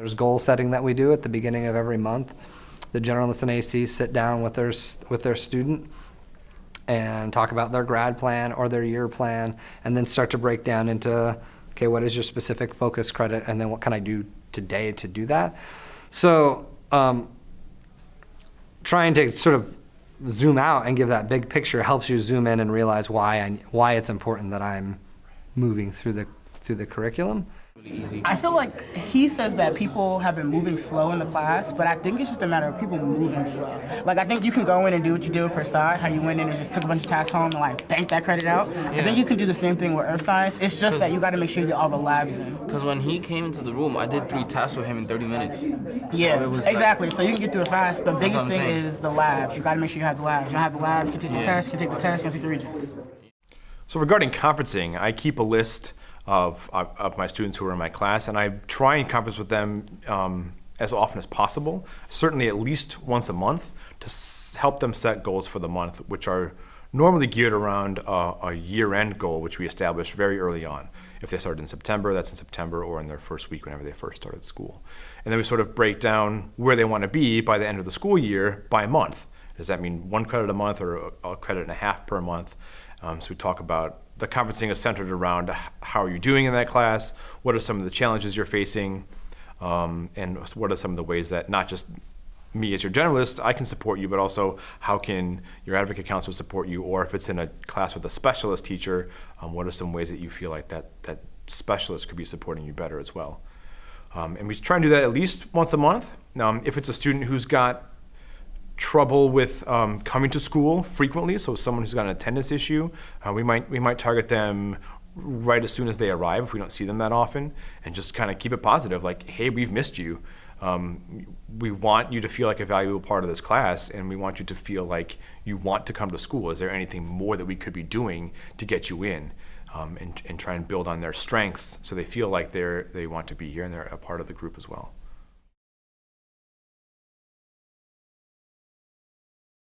There's goal setting that we do at the beginning of every month. The generalists and ACs sit down with their, with their student and talk about their grad plan or their year plan, and then start to break down into, okay, what is your specific focus credit, and then what can I do today to do that? So, um, trying to sort of zoom out and give that big picture helps you zoom in and realize why I, why it's important that I'm moving through the through the curriculum. I feel like he says that people have been moving slow in the class, but I think it's just a matter of people moving slow. Like I think you can go in and do what you did with per side, how you went in and just took a bunch of tasks home and like banked that credit out. I think you can do the same thing with earth science. It's just that you got to make sure you get all the labs in. Because when he came into the room, I did three tasks with him in 30 minutes. Yeah, it was like- exactly. so you can get through it fast. The biggest thing saying. is the labs. You got to make sure you have the labs. You don't have the labs, you can take the Yeah. test, you can take the test, you can take the regents. So regarding conferencing, I keep a list of, of, my students who are in my class, and I try and conference with them um, as often as possible, certainly at least once a month, to help them set goals for the month, which are normally geared around a year-end goal, which we establish very early on. If they started in September, that's in September, or in their first week whenever they first started school. And then we sort of break down where they want to be by the end of the school year by month. Does that mean one credit a month or a, credit and a half per month? Um, so we talk about the conferencing is centered around how are you doing in that class, what are some of the challenges you're facing, um, and what are some of the ways that not just me as your generalist, I can support you, but also how can your advocate counselor support you, or if it's in a class with a specialist teacher, um, what are some ways that you feel like that, that specialist could be supporting you better as well. Um, and we try and do that at least once a month. Um, if it's a student who's got trouble with um, coming to school frequently, so someone who's got an attendance issue, uh, we might we might target them right as soon as they arrive if we don't see them that often, and just kind of keep it positive, like, hey, we've missed you. Um, we want you to feel like a valuable part of this class, and we want you to feel like you want to come to school. Is there anything more that we could be doing to get you in? Um, and, and try and build on their strengths so they feel like they're they want to be here and they're a part of the group as well.